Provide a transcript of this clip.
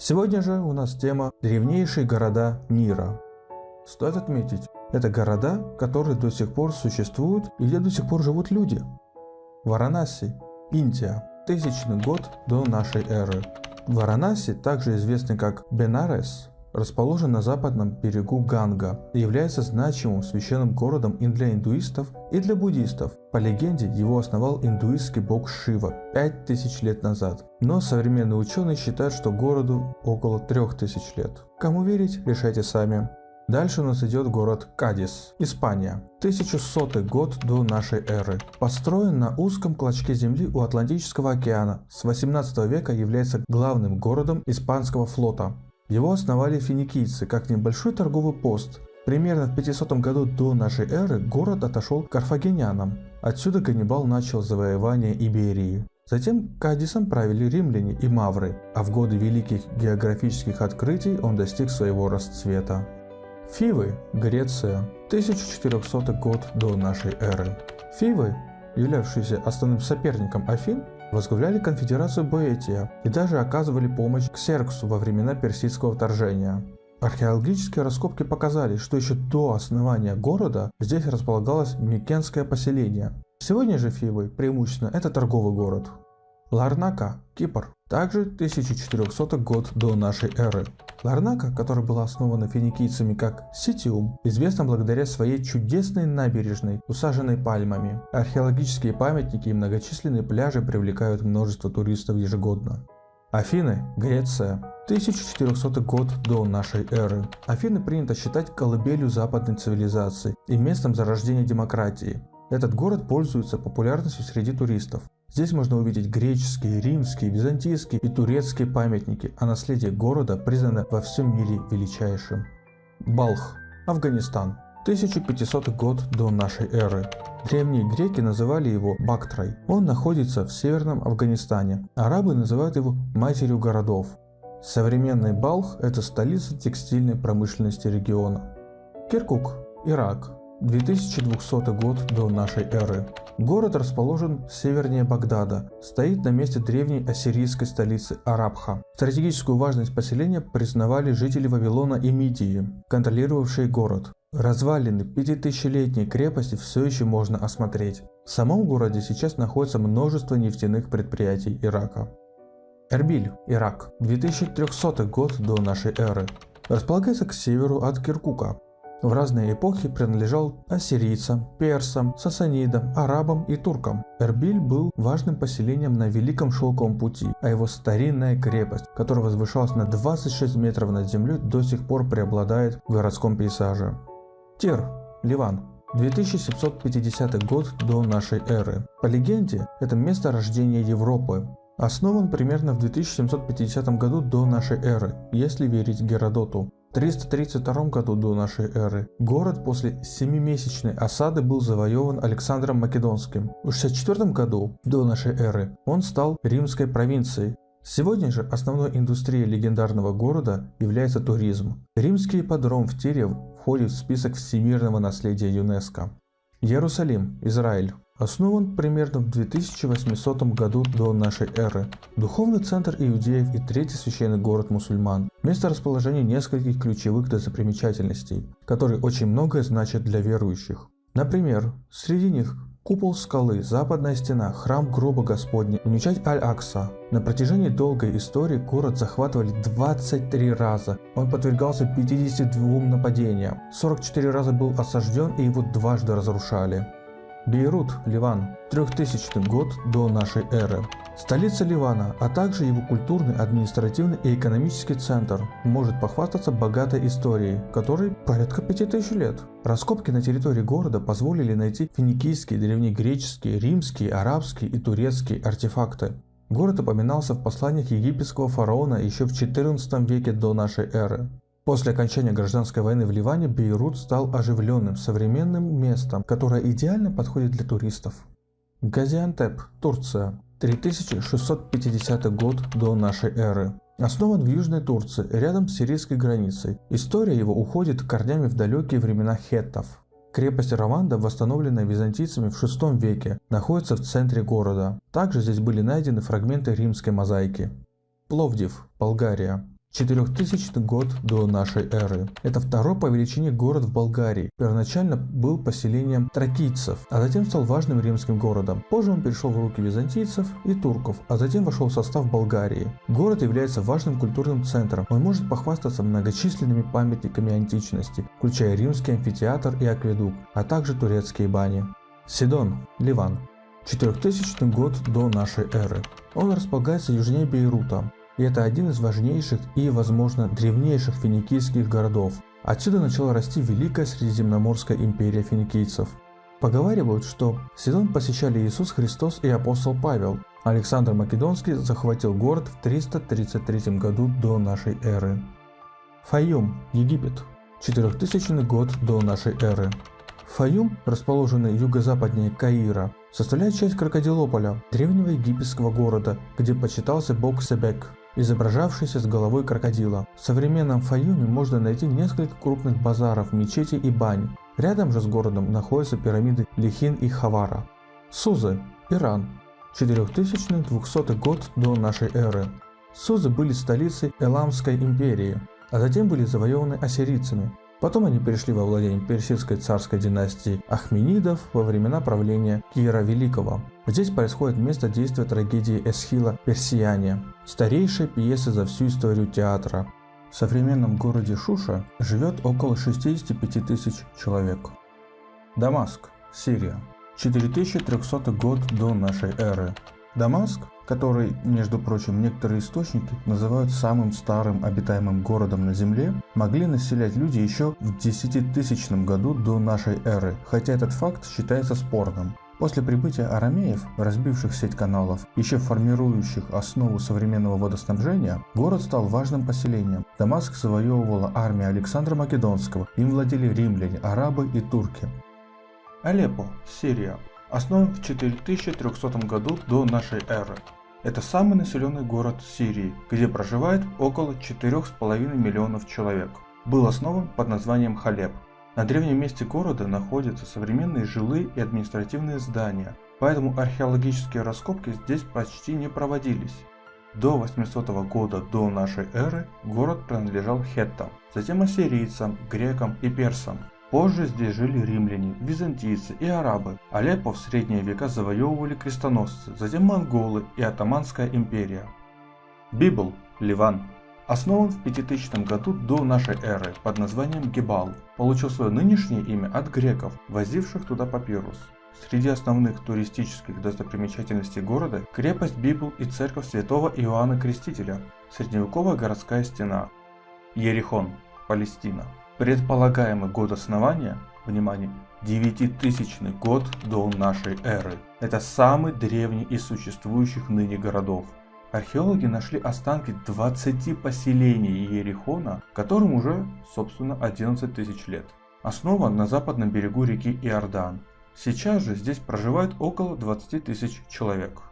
Сегодня же у нас тема «Древнейшие города мира». Стоит отметить, это города, которые до сих пор существуют и где до сих пор живут люди. Варанаси, Индия, тысячный год до нашей эры. Варанаси, также известный как Бенарес, расположен на западном берегу Ганга и является значимым священным городом и для индуистов, и для буддистов. По легенде, его основал индуистский бог Шива 5000 лет назад. Но современные ученые считают, что городу около 3000 лет. Кому верить, решайте сами. Дальше у нас идет город Кадис, Испания. 1100 год до нашей эры. Построен на узком клочке земли у Атлантического океана. С 18 века является главным городом испанского флота. Его основали финикийцы как небольшой торговый пост. Примерно в 500 году до нашей эры город отошел к карфагенянам. Отсюда Ганнибал начал завоевание Иберии. Затем Кадисом правили римляне и мавры, а в годы великих географических открытий он достиг своего расцвета. Фивы, Греция, 1400 год до нашей эры. Фивы, являвшиеся основным соперником Афин, возглавляли конфедерацию Боэтия и даже оказывали помощь Ксерксу во времена персидского вторжения. Археологические раскопки показали, что еще до основания города здесь располагалось Микенское поселение. Сегодня же Фивы преимущественно это торговый город. Ларнака, Кипр, также 1400 год до нашей эры. Ларнака, которая была основана финикийцами как Ситиум, известна благодаря своей чудесной набережной, усаженной пальмами. Археологические памятники и многочисленные пляжи привлекают множество туристов ежегодно. Афины, Греция, 1400 год до нашей эры. Афины принято считать колыбелью западной цивилизации и местом зарождения демократии. Этот город пользуется популярностью среди туристов. Здесь можно увидеть греческие, римские, византийские и турецкие памятники, а наследие города признано во всем мире величайшим. Балх, Афганистан, 1500 год до нашей эры. Древние греки называли его Бактрой. Он находится в северном Афганистане. Арабы называют его матерью городов. Современный Балх – это столица текстильной промышленности региона. Киркук, Ирак, 2200 год до нашей эры. Город расположен севернее Багдада, стоит на месте древней ассирийской столицы Арабха. Стратегическую важность поселения признавали жители Вавилона и Мидии, контролировавшие город. Развалины пятитысячелетней крепости все еще можно осмотреть. В самом городе сейчас находится множество нефтяных предприятий Ирака. Эрбиль, Ирак, 2300 год до нашей эры. Располагается к северу от Киркука, в разные эпохи принадлежал ассирийцам, персам, сасанидам, арабам и туркам. Эрбиль был важным поселением на Великом Шелковом пути, а его старинная крепость, которая возвышалась на 26 метров над землей, до сих пор преобладает в городском пейзаже. Тир, Ливан, 2750 год до нашей эры. По легенде, это место рождения Европы. Основан примерно в 2750 году до нашей эры, если верить Геродоту. 332 году до нашей эры город после семимесячной осады был завоеван Александром Македонским. В 64 году до нашей эры он стал римской провинцией. Сегодня же основной индустрией легендарного города является туризм. Римский ипподром в Тире входит в список всемирного наследия ЮНЕСКО. Иерусалим, Израиль. Основан примерно в 2800 году до нашей эры. Духовный центр иудеев и третий священный город мусульман. Место расположения нескольких ключевых достопримечательностей, которые очень многое значат для верующих. Например, среди них Купол скалы, западная стена, храм гроба Господня и мечеть Аль-Акса. На протяжении долгой истории город захватывали 23 раза. Он подвергался 52 нападениям. 44 раза был осажден и его дважды разрушали. Бейрут, Ливан, 3000 год до нашей эры. Столица Ливана, а также его культурный, административный и экономический центр может похвастаться богатой историей, которой порядка 5000 лет. Раскопки на территории города позволили найти финикийские, древнегреческие, римские, арабские и турецкие артефакты. Город упоминался в посланиях египетского фараона еще в 14 веке до нашей эры. После окончания гражданской войны в Ливане Бейрут стал оживленным, современным местом, которое идеально подходит для туристов. Газиантеп, Турция, 3650 год до нашей эры. Основан в Южной Турции, рядом с сирийской границей. История его уходит корнями в далекие времена хеттов. Крепость Раванда, восстановленная византийцами в VI веке, находится в центре города. Также здесь были найдены фрагменты римской мозаики. Пловдив, Болгария. 4000 год до нашей эры. Это второй по величине город в Болгарии. Первоначально был поселением тракийцев, а затем стал важным римским городом. Позже он перешел в руки византийцев и турков, а затем вошел в состав Болгарии. Город является важным культурным центром. Он может похвастаться многочисленными памятниками античности, включая римский амфитеатр и акведук, а также турецкие бани. Сидон, Ливан. 4000 год до нашей эры. Он располагается южнее Бейрута, и это один из важнейших и, возможно, древнейших финикийских городов. Отсюда начала расти Великая Средиземноморская империя финикийцев. Поговаривают, что Сидон посещали Иисус Христос и апостол Павел. Александр Македонский захватил город в 333 году до нашей эры. Фаюм, Египет. 4000 год до нашей эры. Фаюм, расположенный юго-западнее Каира, составляет часть Крокодилополя, древнего египетского города, где почитался бог Себек изображавшийся с головой крокодила. В современном Фаюме можно найти несколько крупных базаров, мечетей и бань. Рядом же с городом находятся пирамиды Лихин и Хавара. Сузы, Иран, 4200 год до нашей эры. Сузы были столицей Эламской империи, а затем были завоеваны ассирийцами. Потом они перешли во владение персидской царской династии Ахменидов во времена правления Кира Великого. Здесь происходит место действия трагедии Эсхила «Персияне», старейшей пьесы за всю историю театра. В современном городе Шуша живет около 65 тысяч человек. Дамаск, Сирия. 4300 год до нашей эры. Дамаск который, между прочим, некоторые источники называют самым старым обитаемым городом на Земле, могли населять люди еще в 10 тысячном году до нашей эры, хотя этот факт считается спорным. После прибытия арамеев, разбивших сеть каналов, еще формирующих основу современного водоснабжения, город стал важным поселением. Дамаск завоевывала армия Александра Македонского, им владели римляне, арабы и турки. Алеппо, Сирия, основан в 4300 году до нашей эры. Это самый населенный город Сирии, где проживает около 4,5 миллионов человек. Был основан под названием Халеб. На древнем месте города находятся современные жилые и административные здания, поэтому археологические раскопки здесь почти не проводились. До 800 года до нашей эры город принадлежал хеттам, затем ассирийцам, грекам и персам. Позже здесь жили римляне, византийцы и арабы. Алеппо в средние века завоевывали крестоносцы, затем монголы и Атаманская империя. Библ, Ливан. Основан в 5000 году до нашей эры под названием Гибал. Получил свое нынешнее имя от греков, возивших туда папирус. Среди основных туристических достопримечательностей города крепость Библ и церковь святого Иоанна Крестителя, средневековая городская стена. Ерихон, Палестина. Предполагаемый год основания, внимание, 9000 год до нашей эры. Это самый древний из существующих ныне городов. Археологи нашли останки 20 поселений Иерихона, которым уже, собственно, 11 тысяч лет. Основан на западном берегу реки Иордан. Сейчас же здесь проживает около 20 тысяч человек.